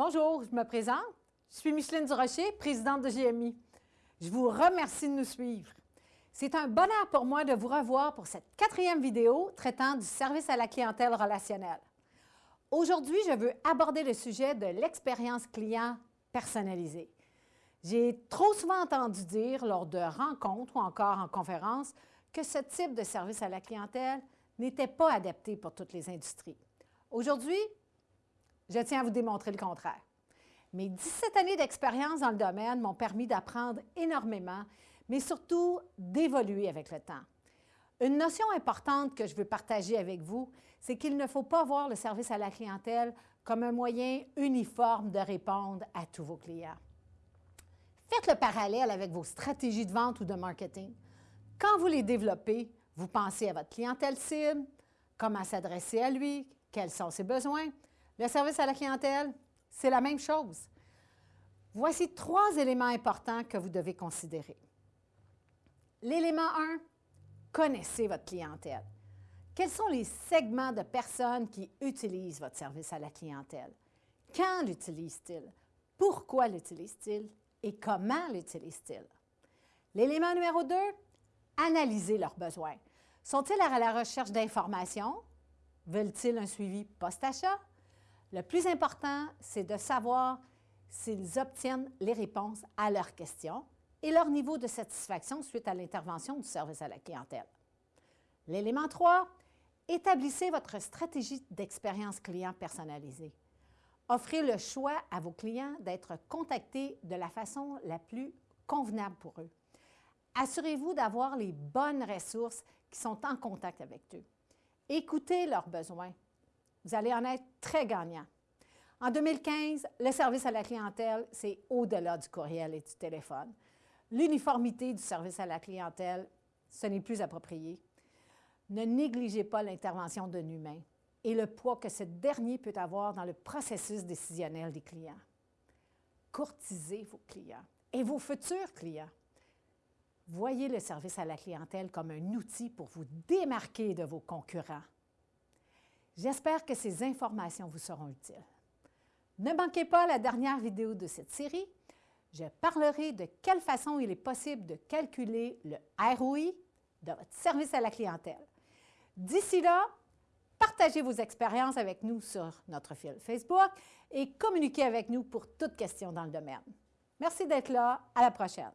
Bonjour, je me présente. Je suis Micheline Durocher, présidente de GMI. Je vous remercie de nous suivre. C'est un bonheur pour moi de vous revoir pour cette quatrième vidéo traitant du service à la clientèle relationnelle. Aujourd'hui, je veux aborder le sujet de l'expérience client personnalisée. J'ai trop souvent entendu dire lors de rencontres ou encore en conférences que ce type de service à la clientèle n'était pas adapté pour toutes les industries. Aujourd'hui, je tiens à vous démontrer le contraire. Mes 17 années d'expérience dans le domaine m'ont permis d'apprendre énormément, mais surtout d'évoluer avec le temps. Une notion importante que je veux partager avec vous, c'est qu'il ne faut pas voir le service à la clientèle comme un moyen uniforme de répondre à tous vos clients. Faites le parallèle avec vos stratégies de vente ou de marketing. Quand vous les développez, vous pensez à votre clientèle cible, comment s'adresser à lui, quels sont ses besoins, le service à la clientèle, c'est la même chose. Voici trois éléments importants que vous devez considérer. L'élément 1, connaissez votre clientèle. Quels sont les segments de personnes qui utilisent votre service à la clientèle? Quand l'utilisent-ils? Pourquoi l'utilisent-ils? Et comment l'utilisent-ils? L'élément numéro 2, analysez leurs besoins. Sont-ils à la recherche d'informations? Veulent-ils un suivi post-achat? Le plus important, c'est de savoir s'ils obtiennent les réponses à leurs questions et leur niveau de satisfaction suite à l'intervention du service à la clientèle. L'élément 3, établissez votre stratégie d'expérience client personnalisée. Offrez le choix à vos clients d'être contactés de la façon la plus convenable pour eux. Assurez-vous d'avoir les bonnes ressources qui sont en contact avec eux. Écoutez leurs besoins vous allez en être très gagnant. En 2015, le service à la clientèle, c'est au-delà du courriel et du téléphone. L'uniformité du service à la clientèle, ce n'est plus approprié. Ne négligez pas l'intervention d'un humain et le poids que ce dernier peut avoir dans le processus décisionnel des clients. Courtisez vos clients et vos futurs clients. Voyez le service à la clientèle comme un outil pour vous démarquer de vos concurrents. J'espère que ces informations vous seront utiles. Ne manquez pas la dernière vidéo de cette série. Je parlerai de quelle façon il est possible de calculer le ROI de votre service à la clientèle. D'ici là, partagez vos expériences avec nous sur notre fil Facebook et communiquez avec nous pour toute question dans le domaine. Merci d'être là. À la prochaine.